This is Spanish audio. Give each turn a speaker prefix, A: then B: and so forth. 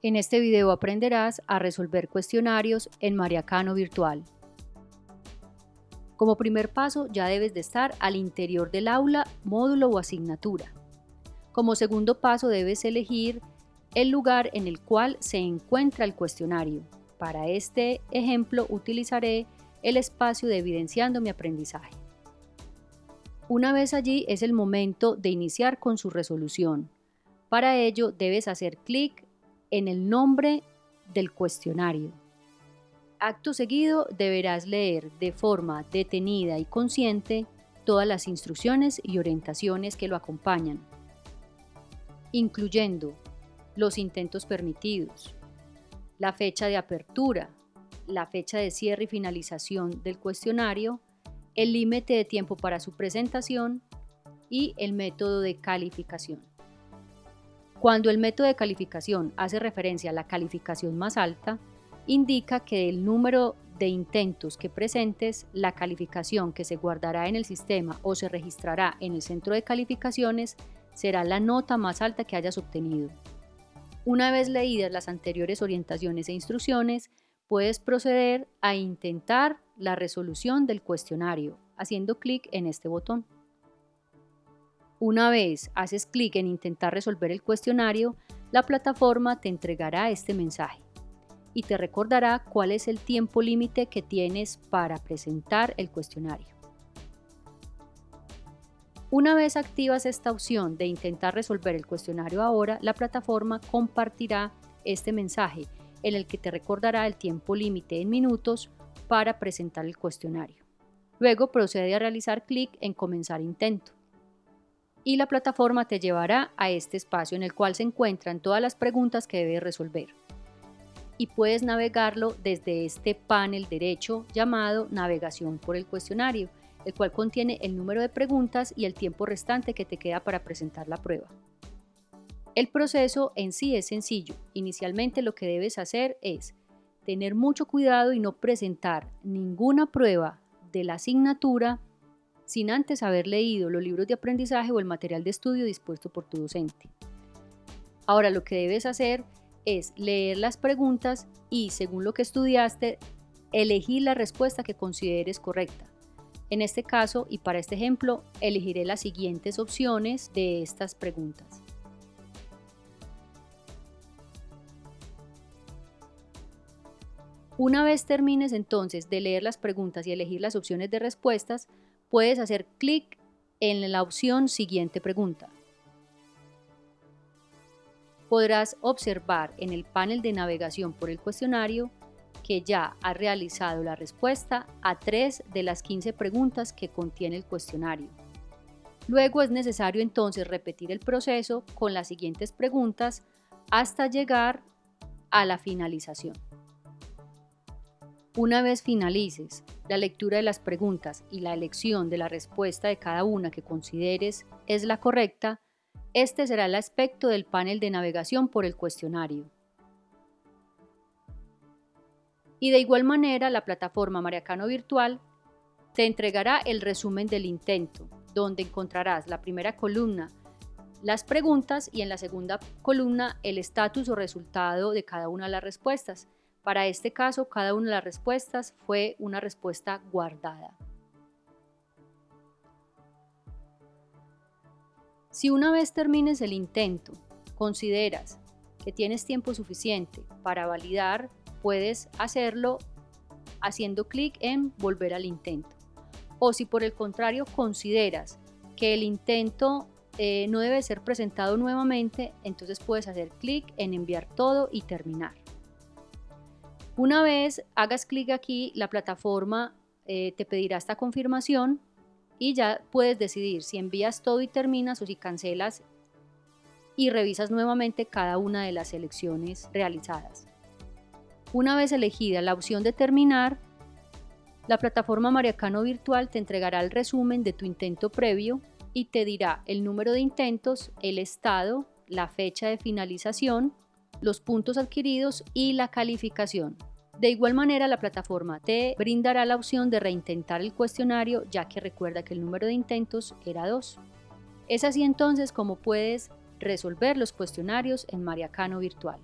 A: En este video aprenderás a resolver cuestionarios en Mariacano Virtual. Como primer paso ya debes de estar al interior del aula, módulo o asignatura. Como segundo paso debes elegir el lugar en el cual se encuentra el cuestionario. Para este ejemplo utilizaré el espacio de evidenciando mi aprendizaje. Una vez allí es el momento de iniciar con su resolución. Para ello debes hacer clic en el nombre del cuestionario. Acto seguido deberás leer de forma detenida y consciente todas las instrucciones y orientaciones que lo acompañan, incluyendo los intentos permitidos, la fecha de apertura, la fecha de cierre y finalización del cuestionario, el límite de tiempo para su presentación y el método de calificación. Cuando el método de calificación hace referencia a la calificación más alta, indica que el número de intentos que presentes, la calificación que se guardará en el sistema o se registrará en el centro de calificaciones será la nota más alta que hayas obtenido. Una vez leídas las anteriores orientaciones e instrucciones, puedes proceder a intentar la resolución del cuestionario haciendo clic en este botón. Una vez haces clic en intentar resolver el cuestionario, la plataforma te entregará este mensaje y te recordará cuál es el tiempo límite que tienes para presentar el cuestionario. Una vez activas esta opción de intentar resolver el cuestionario ahora, la plataforma compartirá este mensaje en el que te recordará el tiempo límite en minutos para presentar el cuestionario. Luego procede a realizar clic en comenzar intento y la plataforma te llevará a este espacio en el cual se encuentran todas las preguntas que debes resolver. Y puedes navegarlo desde este panel derecho llamado Navegación por el cuestionario, el cual contiene el número de preguntas y el tiempo restante que te queda para presentar la prueba. El proceso en sí es sencillo. Inicialmente lo que debes hacer es tener mucho cuidado y no presentar ninguna prueba de la asignatura sin antes haber leído los libros de aprendizaje o el material de estudio dispuesto por tu docente. Ahora lo que debes hacer es leer las preguntas y, según lo que estudiaste, elegir la respuesta que consideres correcta. En este caso y para este ejemplo, elegiré las siguientes opciones de estas preguntas. Una vez termines entonces de leer las preguntas y elegir las opciones de respuestas, puedes hacer clic en la opción Siguiente pregunta. Podrás observar en el panel de navegación por el cuestionario que ya ha realizado la respuesta a tres de las 15 preguntas que contiene el cuestionario. Luego es necesario entonces repetir el proceso con las siguientes preguntas hasta llegar a la finalización. Una vez finalices la lectura de las preguntas y la elección de la respuesta de cada una que consideres es la correcta, este será el aspecto del panel de navegación por el cuestionario. Y de igual manera, la plataforma Mariacano Virtual te entregará el resumen del intento, donde encontrarás la primera columna las preguntas y en la segunda columna el estatus o resultado de cada una de las respuestas. Para este caso, cada una de las respuestas fue una respuesta guardada. Si una vez termines el intento, consideras que tienes tiempo suficiente para validar, puedes hacerlo haciendo clic en volver al intento. O si por el contrario consideras que el intento eh, no debe ser presentado nuevamente, entonces puedes hacer clic en enviar todo y terminar. Una vez hagas clic aquí, la plataforma eh, te pedirá esta confirmación y ya puedes decidir si envías todo y terminas o si cancelas y revisas nuevamente cada una de las selecciones realizadas. Una vez elegida la opción de terminar, la plataforma Mariacano Virtual te entregará el resumen de tu intento previo y te dirá el número de intentos, el estado, la fecha de finalización, los puntos adquiridos y la calificación. De igual manera, la plataforma te brindará la opción de reintentar el cuestionario, ya que recuerda que el número de intentos era 2. Es así entonces como puedes resolver los cuestionarios en Mariacano Virtual.